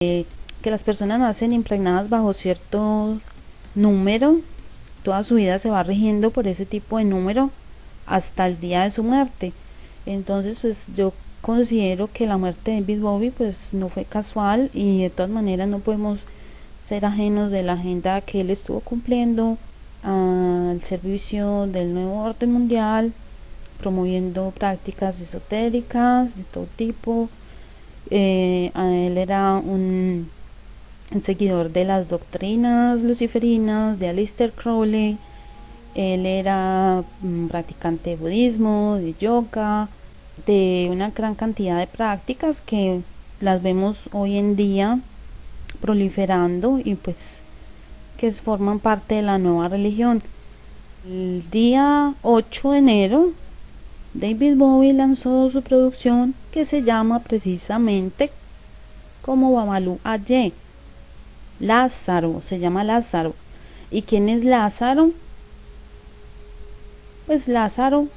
que las personas nacen impregnadas bajo cierto número, toda su vida se va rigiendo por ese tipo de número hasta el día de su muerte. Entonces, pues yo considero que la muerte de David Bowie pues no fue casual y de todas maneras no podemos ser ajenos de la agenda que él estuvo cumpliendo al servicio del nuevo orden mundial, promoviendo prácticas esotéricas de todo tipo. Eh, él era un seguidor de las doctrinas luciferinas de Aleister Crowley. Él era mm, practicante de budismo, de yoga, de una gran cantidad de prácticas que las vemos hoy en día proliferando y pues que forman parte de la nueva religión. El día 8 de enero, David Bowie lanzó su producción que se llama precisamente como Babalu Aye. Lázaro, se llama Lázaro. ¿Y quién es Lázaro? Pues Lázaro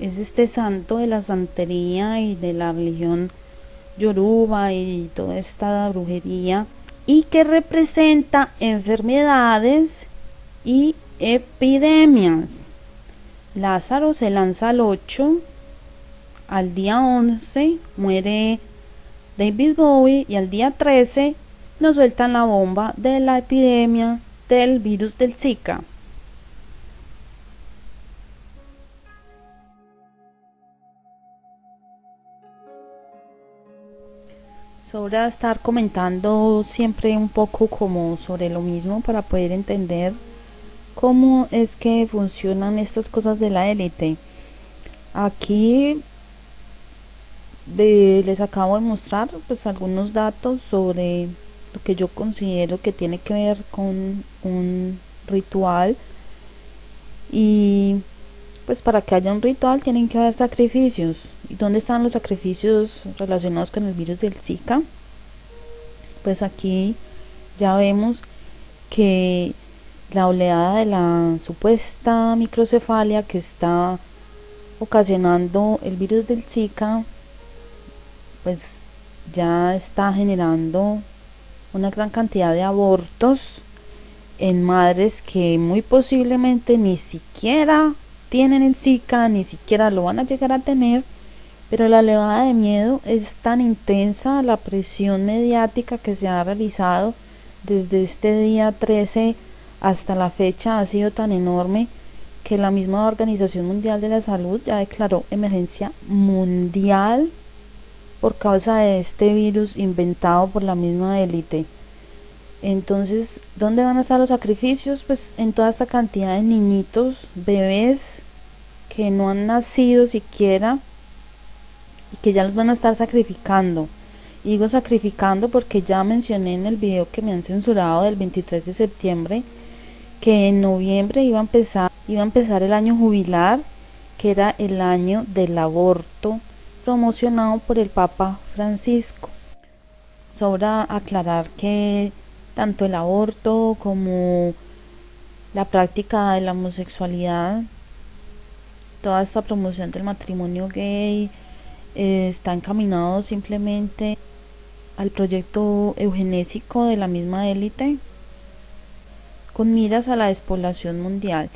es este santo de la santería y de la religión yoruba y toda esta brujería y que representa enfermedades y epidemias. Lázaro se lanza al 8, al día 11 muere David Bowie y al día 13 nos sueltan la bomba de la epidemia del virus del Zika. sobra estar comentando siempre un poco como sobre lo mismo para poder entender cómo es que funcionan estas cosas de la élite. Aquí les acabo de mostrar pues algunos datos sobre lo que yo considero que tiene que ver con un ritual y pues para que haya un ritual tienen que haber sacrificios. ¿Y dónde están los sacrificios relacionados con el virus del Zika? Pues aquí ya vemos que la oleada de la supuesta microcefalia que está ocasionando el virus del Zika, pues ya está generando una gran cantidad de abortos en madres que muy posiblemente ni siquiera tienen el Zika, ni siquiera lo van a llegar a tener, pero la elevada de miedo es tan intensa, la presión mediática que se ha realizado desde este día 13 hasta la fecha ha sido tan enorme que la misma Organización Mundial de la Salud ya declaró emergencia mundial por causa de este virus inventado por la misma élite. Entonces, ¿dónde van a estar los sacrificios? Pues en toda esta cantidad de niñitos, bebés que no han nacido siquiera y que ya los van a estar sacrificando. digo sacrificando porque ya mencioné en el video que me han censurado del 23 de septiembre que en noviembre iba a empezar, iba a empezar el año jubilar, que era el año del aborto promocionado por el Papa Francisco. Sobra aclarar que tanto el aborto como la práctica de la homosexualidad, toda esta promoción del matrimonio gay eh, está encaminado simplemente al proyecto eugenésico de la misma élite con miras a la despoblación mundial.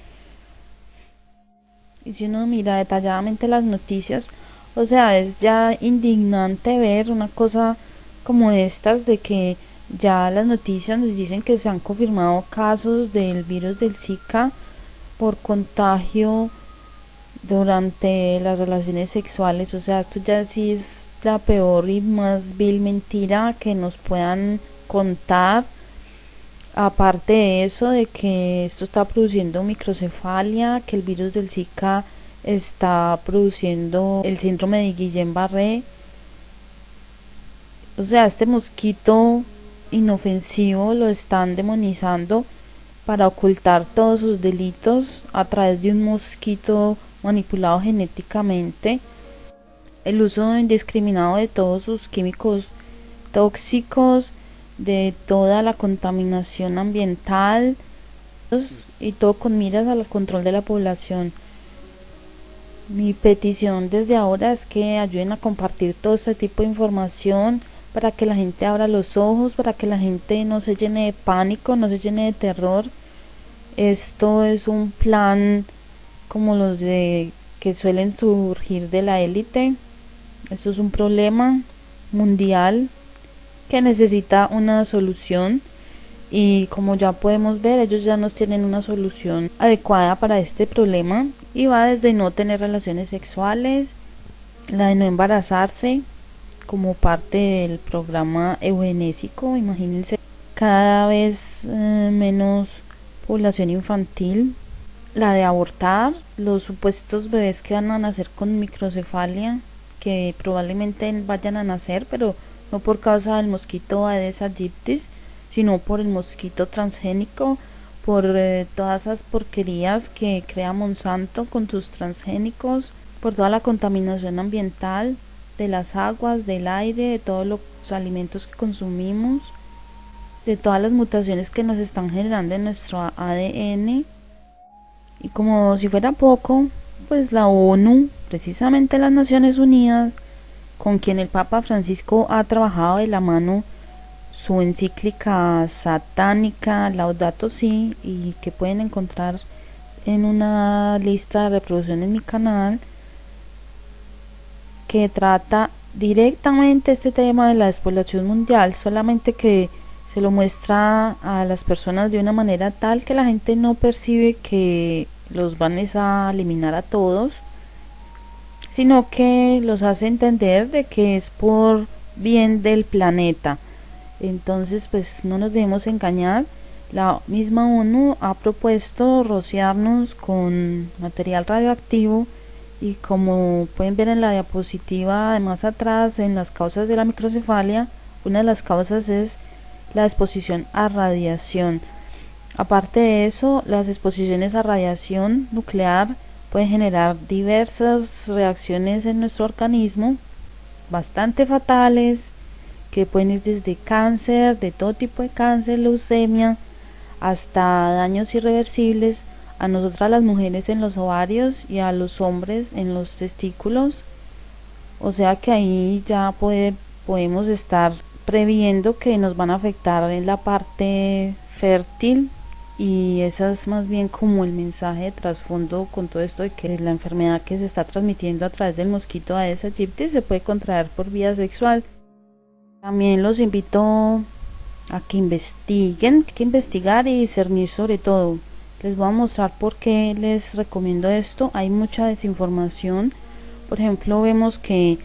Y si uno mira detalladamente las noticias, o sea, es ya indignante ver una cosa como estas de que ya las noticias nos dicen que se han confirmado casos del virus del Zika por contagio durante las relaciones sexuales. O sea, esto ya sí es la peor y más vil mentira que nos puedan contar. Aparte de eso, de que esto está produciendo microcefalia, que el virus del Zika está produciendo el síndrome de Guillain-Barré. O sea, este mosquito inofensivo lo están demonizando para ocultar todos sus delitos a través de un mosquito manipulado genéticamente, el uso indiscriminado de todos sus químicos tóxicos, de toda la contaminación ambiental y todo con miras al control de la población. Mi petición desde ahora es que ayuden a compartir todo este tipo de información para que la gente abra los ojos, para que la gente no se llene de pánico, no se llene de terror. Esto es un plan como los de que suelen surgir de la élite. Esto es un problema mundial que necesita una solución y como ya podemos ver ellos ya nos tienen una solución adecuada para este problema y va desde no tener relaciones sexuales, la de no embarazarse como parte del programa eugenésico, imagínense cada vez eh, menos población infantil, la de abortar, los supuestos bebés que van a nacer con microcefalia, que probablemente vayan a nacer, pero no por causa del mosquito Aedes aegypti, sino por el mosquito transgénico, por eh, todas esas porquerías que crea Monsanto con sus transgénicos, por toda la contaminación ambiental de las aguas, del aire, de todos los alimentos que consumimos, de todas las mutaciones que nos están generando en nuestro ADN. Y como si fuera poco, pues la ONU, precisamente las Naciones Unidas, con quien el Papa Francisco ha trabajado de la mano su encíclica satánica Laudato Si y que pueden encontrar en una lista de reproducción en mi canal que trata directamente este tema de la despoblación mundial, solamente que se lo muestra a las personas de una manera tal que la gente no percibe que los van a eliminar a todos, sino que los hace entender de que es por bien del planeta entonces, pues no nos debemos engañar. La misma ONU ha propuesto rociarnos con material radioactivo y como pueden ver en la diapositiva de más atrás en las causas de la microcefalia, una de las causas es la exposición a radiación. Aparte de eso, las exposiciones a radiación nuclear pueden generar diversas reacciones en nuestro organismo, bastante fatales, que pueden ir desde cáncer, de todo tipo de cáncer, leucemia, hasta daños irreversibles a nosotras las mujeres en los ovarios y a los hombres en los testículos. O sea que ahí ya puede, podemos estar previendo que nos van a afectar en la parte fértil y esa es más bien como el mensaje de trasfondo con todo esto de que la enfermedad que se está transmitiendo a través del mosquito Aedes aegypti se puede contraer por vía sexual. También los invito a que investiguen, que investigar y discernir sobre todo. Les voy a mostrar por qué les recomiendo esto. Hay mucha desinformación. Por ejemplo, vemos que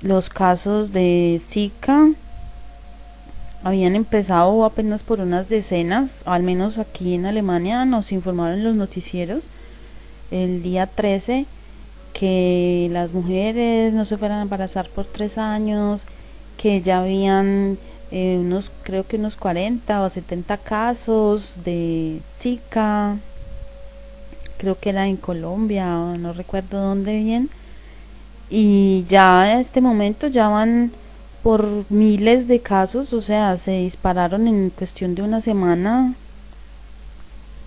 los casos de Zika habían empezado apenas por unas decenas, al menos aquí en Alemania nos informaron los noticieros el día 13 que las mujeres no se fueran a embarazar por tres años, que ya habían eh, unos, creo que unos 40 o 70 casos de Zika, creo que era en Colombia, no recuerdo dónde bien, y ya en este momento ya van por miles de casos, o sea, se dispararon en cuestión de una semana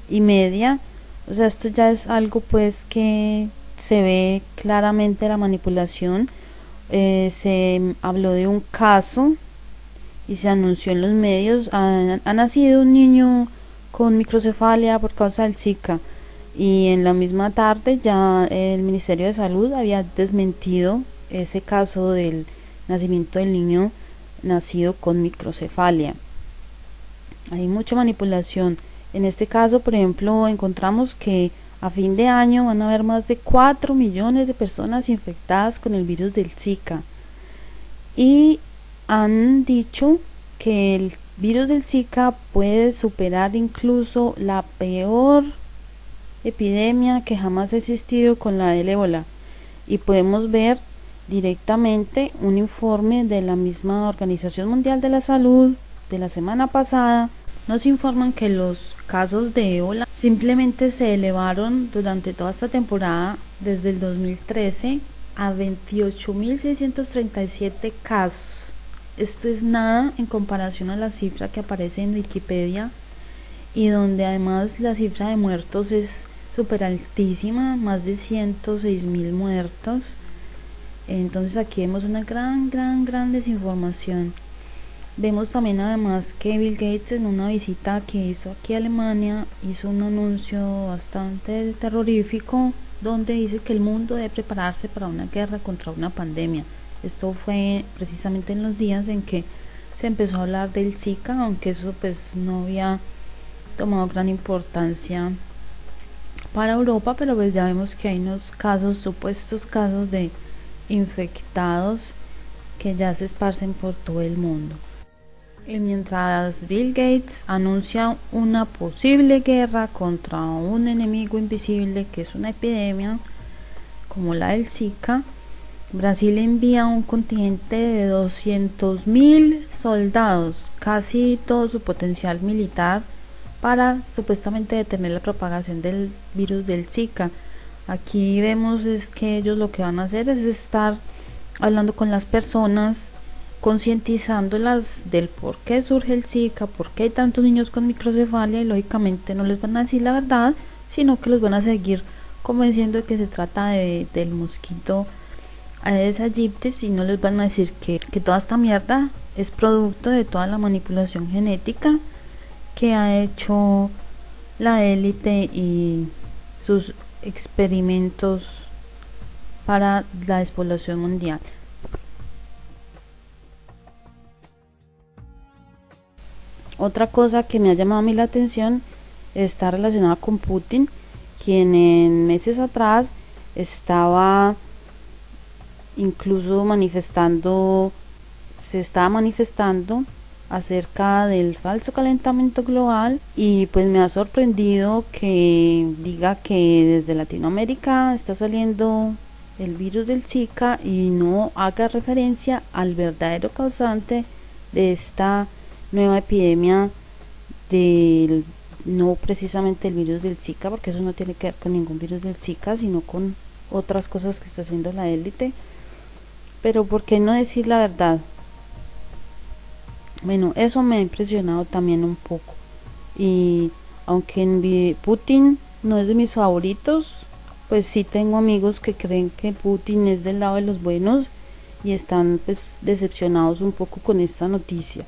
y media, o sea, esto ya es algo pues que se ve claramente la manipulación. Eh, se habló de un caso y se anunció en los medios, ha, nacido un niño con microcefalia por causa del Zika y en la misma tarde ya el Ministerio de Salud había desmentido ese caso del nacimiento del niño nacido con microcefalia. Hay mucha manipulación. En este caso, por ejemplo, encontramos que a fin de año van a haber más de 4 millones de personas infectadas con el virus del Zika. Y han dicho que el virus del Zika puede superar incluso la peor epidemia que jamás ha existido con la del ébola. Y podemos ver directamente un informe de la misma Organización Mundial de la Salud de la semana pasada. Nos informan que los casos de ébola simplemente se elevaron durante toda esta temporada desde el 2013 a 28.637 casos. Esto es nada en comparación a la cifra que aparece en Wikipedia y donde además la cifra de muertos es súper altísima, más de 106.000 muertos. Entonces aquí vemos una gran, gran, gran desinformación. Vemos también además que Bill Gates en una visita que hizo aquí a Alemania hizo un anuncio bastante terrorífico donde dice que el mundo debe prepararse para una guerra contra una pandemia. Esto fue precisamente en los días en que se empezó a hablar del Zika, aunque eso pues no había tomado gran importancia para Europa, pero pues ya vemos que hay unos casos, supuestos casos de infectados que ya se esparcen por todo el mundo. Y mientras Bill Gates anuncia una posible guerra contra un enemigo invisible que es una epidemia como la del Zika, Brasil envía un contingente de 200.000 soldados, casi todo su potencial militar, para supuestamente detener la propagación del virus del Zika. Aquí vemos es que ellos lo que van a hacer es estar hablando con las personas, concientizándolas del por qué surge el Zika, por qué hay tantos niños con microcefalia y lógicamente no les van a decir la verdad, sino que los van a seguir convenciendo de que se trata de, del mosquito Aedes aegypti y no les van a decir que, que toda esta mierda es producto de toda la manipulación genética que ha hecho la élite y sus experimentos para la despoblación mundial. Otra cosa que me ha llamado a mí la atención está relacionada con Putin, quien en meses atrás estaba incluso manifestando, se estaba manifestando acerca del falso calentamiento global y pues me ha sorprendido que diga que desde Latinoamérica está saliendo el virus del Zika y no haga referencia al verdadero causante de esta nueva epidemia del no precisamente el virus del Zika porque eso no tiene que ver con ningún virus del Zika sino con otras cosas que está haciendo la élite pero ¿por qué no decir la verdad? Bueno, eso me ha impresionado también un poco. Y aunque Putin no es de mis favoritos, pues sí tengo amigos que creen que Putin es del lado de los buenos y están pues decepcionados un poco con esta noticia.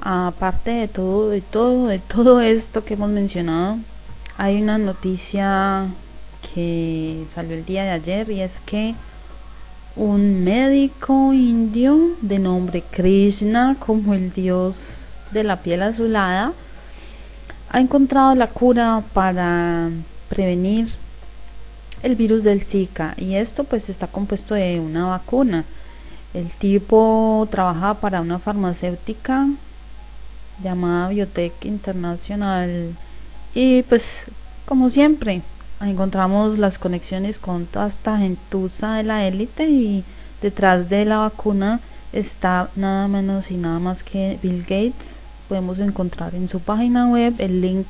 Aparte de todo, de todo, de todo esto que hemos mencionado, hay una noticia que salió el día de ayer y es que un médico indio de nombre Krishna, como el dios de la piel azulada, ha encontrado la cura para prevenir el virus del Zika y esto pues está compuesto de una vacuna. El tipo trabaja para una farmacéutica llamada Biotech Internacional y pues como siempre encontramos las conexiones con toda esta gentuza de la élite y detrás de la vacuna está nada menos y nada más que Bill Gates. Podemos encontrar en su página web el link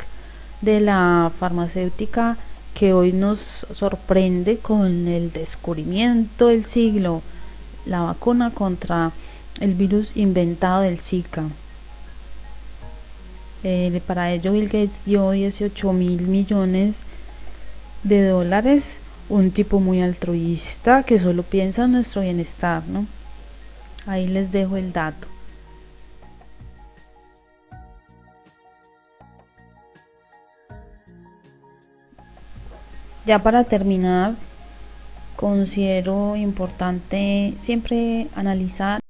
de la farmacéutica que hoy nos sorprende con el descubrimiento del siglo, la vacuna contra el virus inventado del Zika. Eh, para ello Bill Gates dio 18 mil millones de dólares, un tipo muy altruista que solo piensa en nuestro bienestar, ¿no? Ahí les dejo el dato. Ya para terminar, considero importante siempre analizar